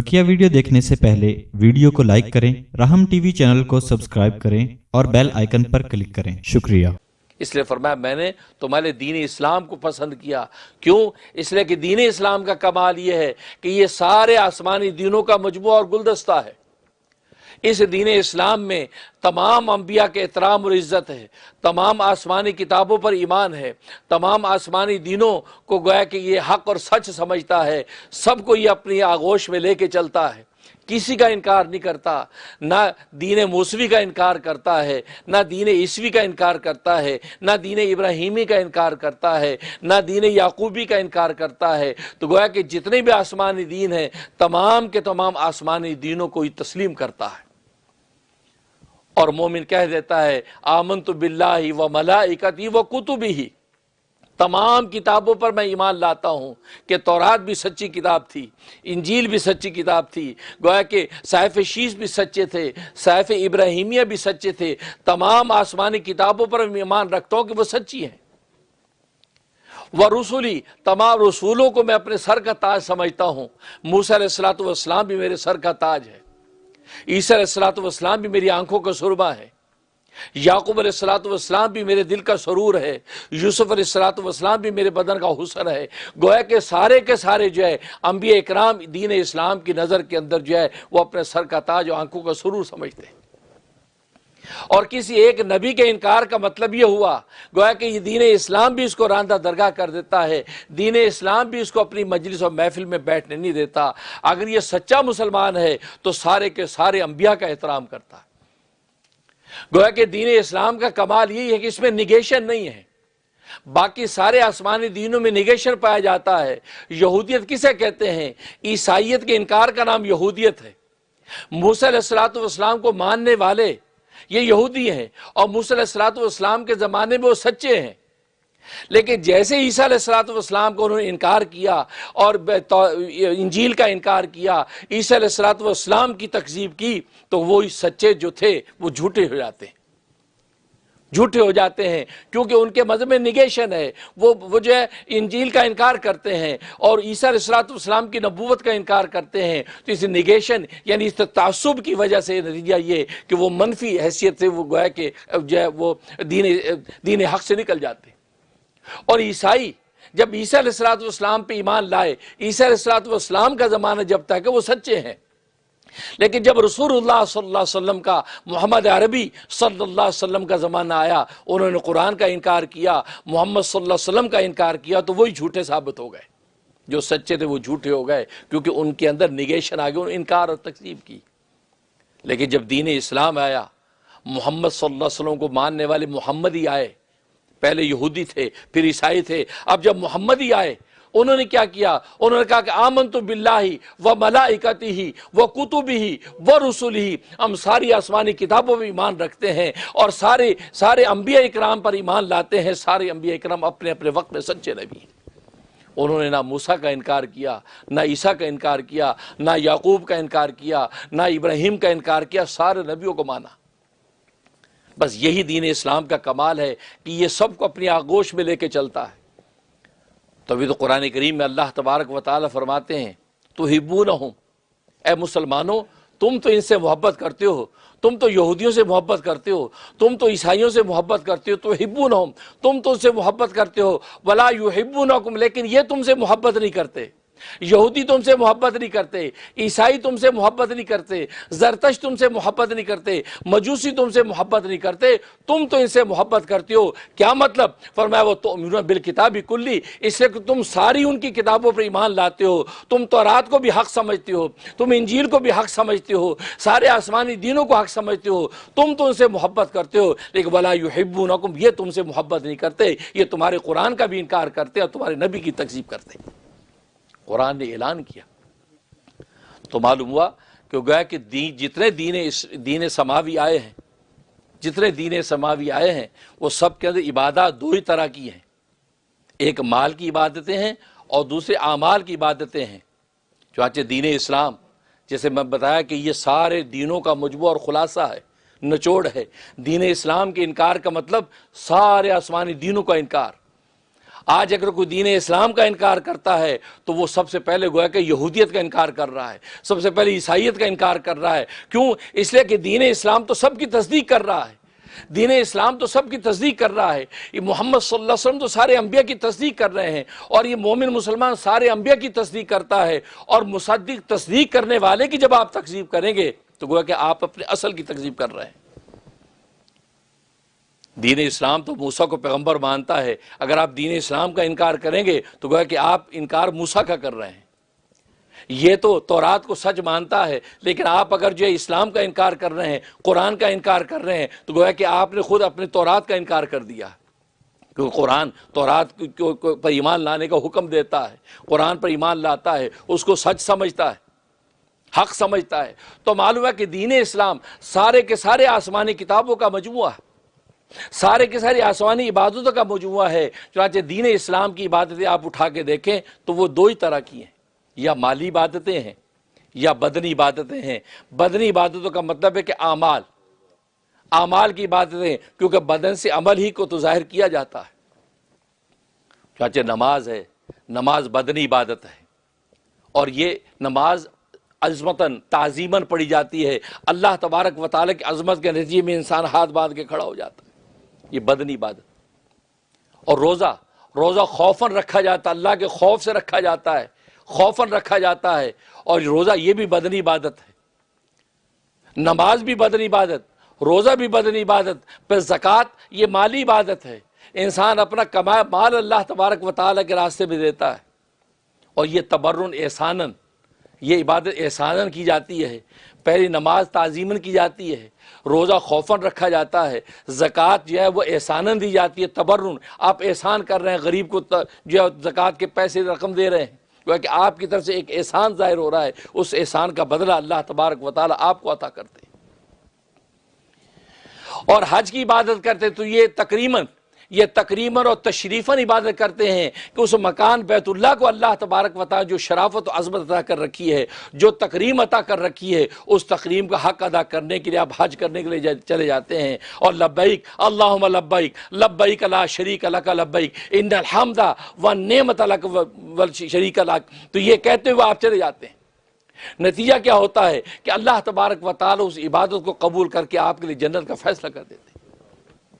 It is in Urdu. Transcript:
بکیا ویڈیو دیکھنے سے پہلے ویڈیو کو لائک کریں، رحم ٹی وی چینل کو سبسکرائب کریں اور بیل آئیکن پر کلک کریں۔ شکریہ۔ اس لیے فرمایا میں نے تمہارے دین اسلام کو پسند کیا۔ کیوں؟ اس لیے کہ دین اسلام کا کمال یہ ہے کہ یہ سارے آسمانی دینوں کا مجموعہ اور گلدستہ ہے۔ اس دین اسلام میں تمام انبیاء کے احترام اور عزت ہے، تمام آسمانی کتابوں پر ایمان ہے، تمام آسمانی دینوں کو گویا کہ یہ حق اور سچ سمجھتا ہے، سب کو یہ اپنی آغوش میں لے کے چلتا ہے۔ کسی کا انکار نہیں کرتا، نہ دین موسوی کا انکار کرتا ہے، نہ دین عیسوی کا انکار کرتا ہے، نہ دین ابراہیمی کا انکار کرتا ہے، نہ دین یعقوبی کا انکار کرتا ہے۔ تو گویا کہ جتنے بھی آسمانی دین ہیں، تمام کے تمام آسمانی دینوں کو ہی تسلیم کرتا ہے۔ اور مومن کہہ دیتا ہے آمن تو بلّہ و ملاقت ہی و کتب ہی تمام کتابوں پر میں ایمان لاتا ہوں کہ تورات بھی سچی کتاب تھی، انجیل بھی سچی کتاب تھی۔ گویا کہ صحیف شیش بھی سچے تھے، صحیف ابراہیمیہ بھی سچے تھے۔ تمام آسمانی کتابوں پر میں ایمان رکھتا ہوں کہ وہ سچی ہیں۔ وہ رسولی، تمام رسولوں کو میں اپنے سر کا تاج سمجھتا ہوں۔ موسیٰ علیہ السلاۃ والسلام بھی میرے سر کا تاج ہے۔ عیسیٰ علیہ السلاۃ بھی میری آنکھوں کا سربا ہے۔ یعقوب علیہ السلاۃ والسلام بھی میرے دل کا سرور ہے۔ یوسف علیہ السلاۃ بھی میرے بدن کا حسن ہے۔ گویا کہ سارے کے سارے جو ہے، انبیاء اکرام دین اسلام کی نظر کے اندر جو ہے، وہ اپنے سر کا تاج و آنکھوں کا سرور سمجھتے ہیں۔ اور کسی ایک نبی کے انکار کا مطلب یہ ہوا، گویا کہ یہ دین اسلام بھی اس کو راندہ درگاہ کر دیتا ہے، دین اسلام بھی اس کو اپنی مجلس اور محفل میں بیٹھنے نہیں دیتا۔ اگر یہ سچا مسلمان ہے تو سارے کے سارے انبیاء کا احترام کرتا۔ ہے گویا کہ دین اسلام کا کمال یہی ہے کہ اس میں نگیشن نہیں ہے۔ باقی سارے آسمانی دینوں میں نگیشن پایا جاتا ہے۔ یہودیت کسے کہتے ہیں؟ عیسائیت کے انکار کا نام یہودیت ہے۔ موسیٰ علیہ السلام کو ماننے والے یہ یہودی ہیں اور موسی علیہ والسلام کے زمانے میں وہ سچے ہیں۔ لیکن جیسے عیسیٰ علیہ السلاۃ والسلام کو انہوں نے انکار کیا اور انجیل کا انکار کیا، عیسیٰ علیہ السلاۃ والسلام کی تکذیب کی، تو وہ سچے جو تھے وہ جھوٹے ہو جاتے ہیں۔ جھوٹے ہو جاتے ہیں، کیونکہ ان کے مذہب میں نگیشن ہے۔ وہ وہ جو ہے، انجیل کا انکار کرتے ہیں اور عیسیٰ علیہ اسلام کی نبوت کا انکار کرتے ہیں۔ تو اس نگیشن یعنی اس تعصب کی وجہ سے نتیجہ یہ کہ وہ منفی حیثیت سے وہ گویا کہ جو ہے، وہ دین دین حق سے نکل جاتے۔ اور عیسائی، جب عیسیٰ علیہ السلام پہ ایمان لائے، عیسیٰ علیہ السلام کا زمانہ جب تک وہ سچے ہیں۔ لیکن جب رسول اللہ صلی اللہ علیہ وسلم کا محمد عربی صلی اللہ علیہ وسلم کا زمانہ آیا، انہوں نے قرآن کا انکار کیا، محمد صلی اللہ علیہ وسلم کا انکار کیا، تو وہی جھوٹے ثابت ہو گئے۔ جو سچے تھے وہ جھوٹے ہو گئے، کیونکہ ان کے اندر نگیشن آ نے انکار اور تقسیم کی۔ لیکن جب دین اسلام آیا، محمد صلی اللہ علیہ وسلم کو ماننے والے محمد ہی آئے، پہلے یہودی تھے، پھر عیسائی تھے، اب جب محمد ہی آئے انہوں نے کیا کیا؟ انہوں نے کہا کہ آمن تو بلّہ و ملائکتی ہی وہ کتب ہی وہ رسول ہی ہم ساری آسمانی کتابوں میں ایمان رکھتے ہیں اور سارے سارے انبیاء اکرام پر ایمان لاتے ہیں۔ سارے انبیاء اکرام اپنے اپنے وقت میں سچے نبی ہیں۔ انہوں نے نہ موسیٰ کا انکار کیا، نہ عیسیٰ کا انکار کیا، نہ یعقوب کا انکار کیا، نہ ابراہیم کا انکار کیا، سارے نبیوں کو مانا۔ بس یہی دین اسلام کا کمال ہے کہ یہ سب کو اپنی آگوش میں لے کے چلتا ہے۔ تبھی تو قرآن کریم میں اللہ تبارک و تعالیٰ فرماتے ہیں تو ہبو نہ ہوں اے مسلمانوں، تم تو ان سے محبت کرتے ہو، تم تو یہودیوں سے محبت کرتے ہو، تم تو عیسائیوں سے محبت کرتے ہو تو ہبو نہ ہوں تم تو ان سے محبت کرتے ہو بلا یو ہبو نہ لیکن یہ تم سے محبت نہیں کرتے۔ یہودی تم سے محبت نہیں کرتے، عیسائی تم سے محبت نہیں کرتے زرتش تم سے محبت نہیں کرتے، مجوسی تم سے محبت نہیں کرتے، تم تو ان سے محبت کرتے ہو۔ کیا مطلب؟ فرمایا، وہ تو بالکتاب کلی، اس سے کہ تم ساری ان کی کتابوں پر ایمان لاتے ہو۔ تم تو رات کو بھی حق سمجھتے ہو، تم انجیل کو بھی حق سمجھتے ہو، سارے آسمانی دینوں کو حق سمجھتے ہو۔ تم تو ان سے محبت کرتے ہو، لیکن بلا یحبونکم، یہ تم سے محبت نہیں کرتے، یہ تمہارے قرآن کا بھی انکار کرتے اور تمہارے نبی کی تقسیب کرتے۔ قرآن نے اعلان کیا۔ تو معلوم ہوا کہ گویا کہ دین، جتنے دین دین سماوی آئے ہیں، جتنے دین سماوی آئے ہیں، وہ سب کے اندر عبادات دو ہی طرح کی ہیں۔ ایک مال کی عبادتیں ہیں اور دوسرے اعمال کی عبادتیں ہیں۔ چنانچہ دین اسلام، جیسے میں بتایا کہ یہ سارے دینوں کا مجموع اور خلاصہ ہے، نچوڑ ہے۔ دین اسلام کے انکار کا مطلب سارے آسمانی دینوں کا انکار۔ آج اگر کوئی دین اسلام کا انکار کرتا ہے تو وہ سب سے پہلے گویا کہ یہودیت کا انکار کر رہا ہے، سب سے پہلے عیسائیت کا انکار کر رہا ہے۔ کیوں؟ اس لیے کہ دین اسلام تو سب کی تصدیق کر رہا ہے۔ دین اسلام تو سب کی تصدیق کر رہا ہے۔ یہ محمد صلی اللہ علیہ وسلم تو سارے انبیاء کی تصدیق کر رہے ہیں اور یہ مومن مسلمان سارے انبیاء کی تصدیق کرتا ہے اور مصدق تصدیق کرنے والے کی جب آپ تقسیب کریں گے تو گویا کہ آپ اپنے اصل کی تقسیب کر رہے ہیں۔ دین اسلام تو موسیٰ کو پیغمبر مانتا ہے۔ اگر آپ دین اسلام کا انکار کریں گے تو گویا کہ آپ انکار موسیٰ کا کر رہے ہیں۔ یہ تو تورات کو سچ مانتا ہے، لیکن آپ اگر جو اسلام کا انکار کر رہے ہیں، قرآن کا انکار کر رہے ہیں، تو گویا کہ آپ نے خود اپنے تورات کا انکار کر دیا۔ کیونکہ قرآن تورات پر ایمان لانے کا حکم دیتا ہے۔ قرآن پر ایمان لاتا ہے، اس کو سچ سمجھتا ہے، حق سمجھتا ہے۔ تو معلوم ہے کہ دین اسلام سارے کے سارے آسمانی کتابوں کا مجموعہ ہے۔ سارے کے سارے آسمانی عبادتوں کا مجموعہ ہے۔ چنانچہ دین اسلام کی عبادتیں آپ اٹھا کے دیکھیں تو وہ دو ہی طرح کی ہیں۔ یا مالی عبادتیں ہیں یا بدنی عبادتیں ہیں۔ بدنی عبادتوں کا مطلب ہے کہ اعمال۔ اعمال کی عبادتیں کیونکہ بدن سے عمل ہی کو تو ظاہر کیا جاتا ہے۔ چنانچہ نماز ہے، نماز بدنی عبادت ہے۔ اور یہ نماز عظمتاً، تعظیماً پڑھی جاتی ہے۔ اللہ تبارک و تعالیٰ کی عظمت کے نتیجے میں انسان ہاتھ باندھ کے کھڑا ہو جاتا ہے۔ یہ بدنی عبادت۔ اور روزہ روزہ خوفن رکھا جاتا، اللہ کے خوف سے رکھا جاتا ہے خوفن رکھا جاتا ہے، اور روزہ یہ بھی بدنی عبادت ہے۔ نماز بھی بدنی عبادت، روزہ بھی بدنی عبادت، پھر زکوٰۃ یہ مالی عبادت ہے۔ انسان اپنا کمایا، مال اللہ تبارک و تعالیٰ کے راستے میں دیتا ہے۔ اور یہ تبرن احسانن یہ عبادت احسانن کی جاتی ہے، پہلی نماز تعظیمن کی جاتی ہے، روزہ خوفن رکھا جاتا ہے، زکوٰۃ جو ہے وہ احسانن دی جاتی ہے، تبرن، آپ احسان کر رہے ہیں، غریب کو جو ہے زکوٰۃ کے پیسے رقم دے رہے ہیں کہ آپ کی طرف سے ایک احسان ظاہر ہو رہا ہے، اس احسان کا بدلہ اللہ تبارک و تعالیٰ آپ کو عطا کرتے اور حج کی عبادت کرتے تو یہ تقریباً یہ تقریباً اور تشریفاً عبادت کرتے ہیں کہ اس مکان بیت اللہ کو اللہ تبارک وطا جو شرافت و عظمت عطا کر رکھی ہے، جو تقریم عطا کر رکھی ہے، اس تقریم کا حق ادا کرنے کے لیے آپ حج کرنے کے لیے چلے جاتے ہیں۔ اور لبیک اللہ لبیک لبیک اللہ شریک اللہ کا لبیک، ان الحمدہ و نعمت اللہ شریک اللہ تو یہ کہتے ہوئے آپ چلے جاتے ہیں۔ نتیجہ کیا ہوتا ہے کہ اللہ تبارک و تعالی اس عبادت کو قبول کر کے آپ کے لیے جنت کا فیصلہ کر دیتے ہیں۔